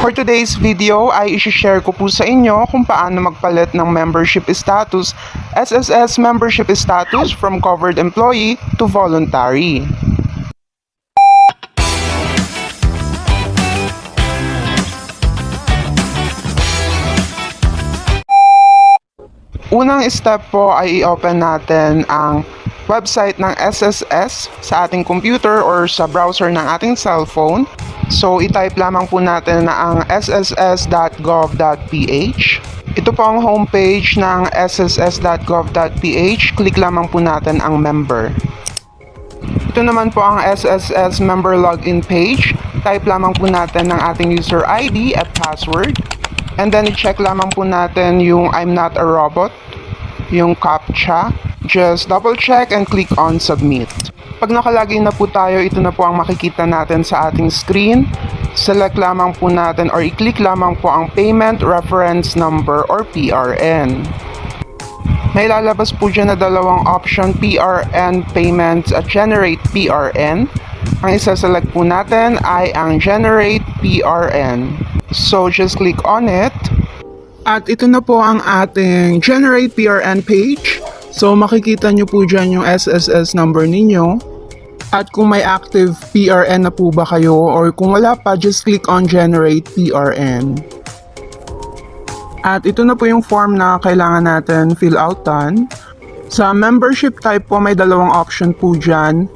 For today's video ay isi-share ko po sa inyo kung paano magpalit ng membership status, SSS membership status from covered employee to voluntary. Unang step po ay i-open natin ang website ng SSS sa ating computer or sa browser ng ating cellphone. So, itype lamang po natin na ang sss.gov.ph. Ito po ang homepage ng sss.gov.ph. Click lamang po natin ang member. Ito naman po ang SSS member login page. Type lamang po natin ng ating user ID at password. And then, i-check lamang po natin yung I'm not a robot, yung CAPTCHA. Just double check and click on submit. Pag nakalagay na po tayo, ito na po ang makikita natin sa ating screen. Select lamang po natin or i-click lamang po ang Payment Reference Number or PRN. May lalabas po dyan na dalawang option, PRN Payments at Generate PRN. Ang isa-select po natin ay ang Generate PRN. So, just click on it. At ito na po ang ating Generate PRN page. So, makikita nyo po dyan yung SSS number ninyo. At kung may active PRN na po ba kayo or kung wala pa, just click on Generate PRN. At ito na po yung form na kailangan natin fill outan. Sa membership type po, may dalawang option po dyan.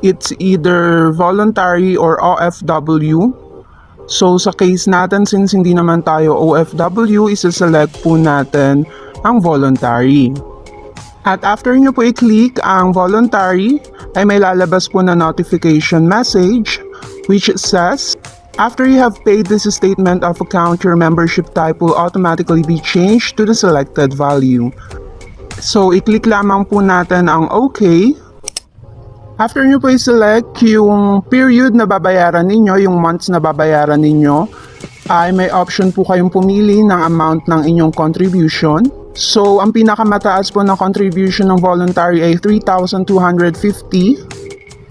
It's either voluntary or OFW. So sa case natin, since hindi naman tayo OFW, isa-select po natin ang voluntary. At after nyo po i-click ang voluntary, ay may lalabas po na notification message which says, After you have paid this statement of account, your membership type will automatically be changed to the selected value. So, i-click lamang po natin ang OK. After nyo po i-select yung period na babayaran ninyo, yung months na babayaran ninyo, ay may option po kayong pumili ng amount ng inyong contribution. So, ang pinakamataas po na contribution ng voluntary ay 3,250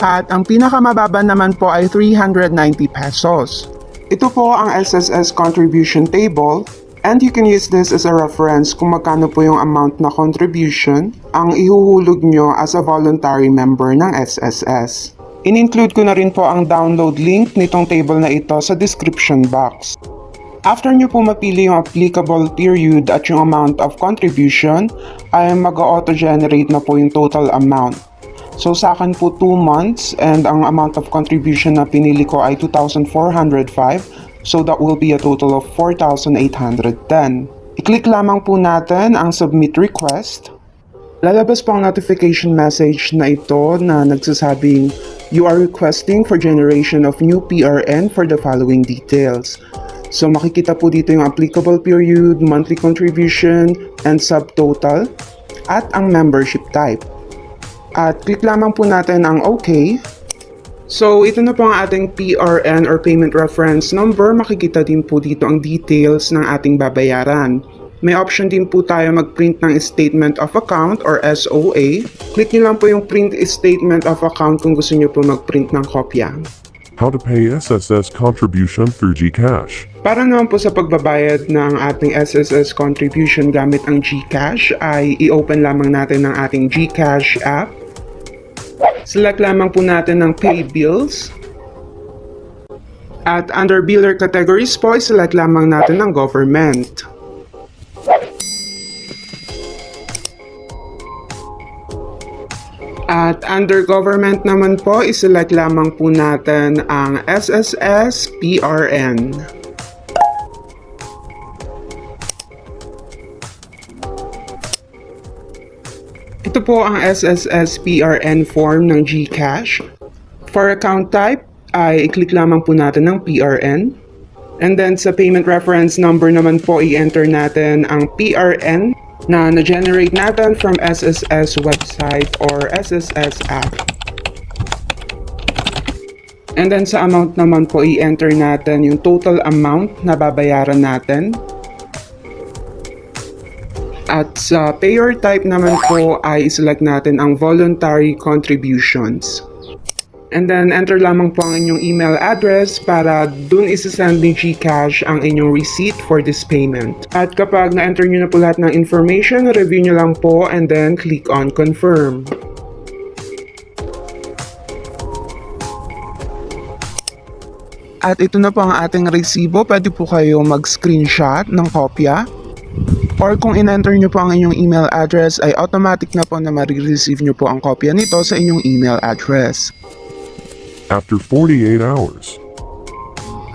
at ang pinakamababa naman po ay 390 pesos. Ito po ang SSS contribution table and you can use this as a reference kung magkano po yung amount na contribution ang ihuhulog nyo as a voluntary member ng SSS. In-include ko na rin po ang download link nitong table na ito sa description box. After nyo po mapili yung applicable period at yung amount of contribution, ay mag-auto-generate na po yung total amount. So sa akin po 2 months and ang amount of contribution na pinili ko ay 2,405. So that will be a total of 4,810. I-click lamang po natin ang submit request. Lalabas po ang notification message na ito na nagsasabing you are requesting for generation of new PRN for the following details. So makikita po dito yung applicable period, monthly contribution, and subtotal, at ang membership type. At click lamang po natin ang OK. So ito na po ang ating PRN or Payment Reference Number. Makikita din po dito ang details ng ating babayaran. May option din po tayo mag-print ng Statement of Account or SOA. Click nyo lang po yung Print Statement of Account kung gusto nyo po mag-print ng kopya. How to pay SSS contribution through GCash. Para naman po sa pagbabayad ng ating SSS contribution gamit ang GCash ay i-open lamang natin ang ating GCash app. Select lamang po natin ng Pay Bills. At under Biller categories po, select lamang natin ng Government. At under government naman po, iselect lamang po natin ang SSS PRN. Ito po ang SSS PRN form ng GCash. For account type, ay i-click lamang po natin ng PRN. And then sa payment reference number naman po, i-enter natin ang PRN na na-generate natin from SSS website or SSS app. And then sa amount naman po, i-enter natin yung total amount na babayaran natin. At sa payer type naman po ay select natin ang voluntary contributions. And then, enter lamang po ang inyong email address para dun isasend ni GCash ang inyong receipt for this payment. At kapag na-enter nyo na po lahat ng information, review nyo lang po and then click on confirm. At ito na po ang ating resibo. Pwede po kayo mag-screenshot ng kopya. Or kung in-enter nyo po ang inyong email address ay automatic na po na marireceive nyo po ang kopya nito sa inyong email address. After 48 hours.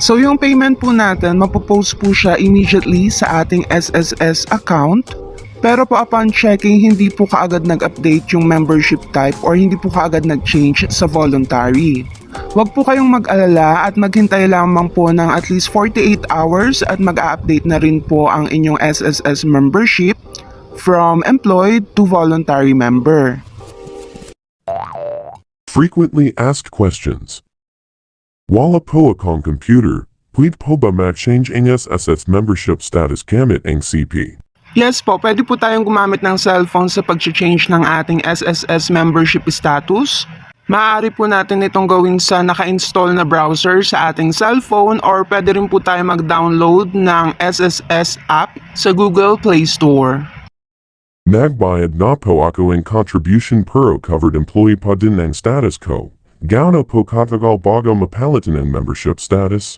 So yung payment po natin, mapopost po siya immediately sa ating SSS account. Pero po upon checking, hindi po kaagad nag-update yung membership type or hindi po kaagad nag-change sa voluntary. Huwag po kayong mag-alala at maghintay lamang po ng at least 48 hours at mag-update na rin po ang inyong SSS membership from employed to voluntary member. Frequently asked questions. Wala po akong computer, pwede po ba ma-change ang SSS membership status gamit ang CP? Yes po, pwede po tayong gumamit ng cellphone sa pag-change ng ating SSS membership status. Maaari po natin itong gawin sa naka-install na browser sa ating cellphone or pwede rin po tayo mag-download ng SSS app sa Google Play Store. Nagbayad na po ako ang contribution pero covered employee pa din status ko. Gaano po katagal bago mapalitan ang membership status?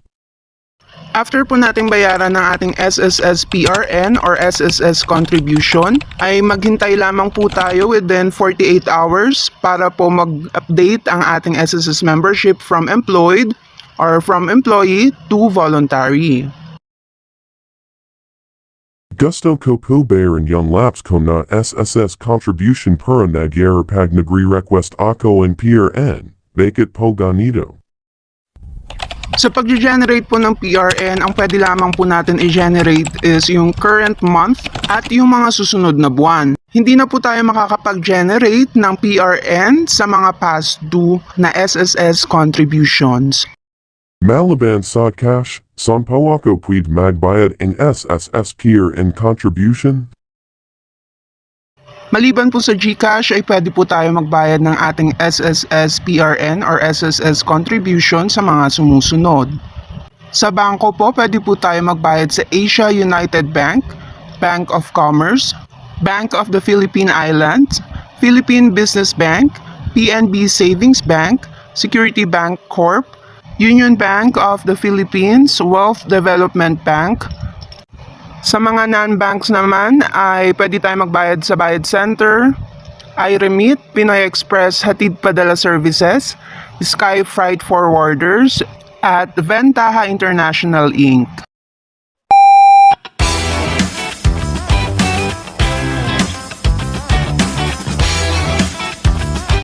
After po nating bayaran ng ating SSS PRN or SSS contribution, ay maghintay lamang po tayo within 48 hours para po mag-update ang ating SSS membership from employed or from employee to voluntary. Gusto ko po bayaran yung laps ko na SSS contribution para nagyara pag nagre-request ako ang PRN. Bakit po ganito? Sa pag-generate po ng PRN, ang pwede lamang po natin i-generate is yung current month at yung mga susunod na buwan. Hindi na po tayo makakapag-generate ng PRN sa mga past due na SSS contributions. Malaban sa cash, son po ako pwede magbayad ang SSS PRN contribution? Maliban po sa GCash ay pwede po tayo magbayad ng ating SSS PRN or SSS contribution sa mga sumusunod. Sa bangko po, pwede po tayo magbayad sa Asia United Bank, Bank of Commerce, Bank of the Philippine Islands, Philippine Business Bank, PNB Savings Bank, Security Bank Corp, Union Bank of the Philippines, Wealth Development Bank, sa mga non-banks naman ay pwede tayo magbayad sa Bayad Center, iRemit, Pinoy Express Hatid Padala Services, Sky Freight Forwarders, at Ventaha International Inc.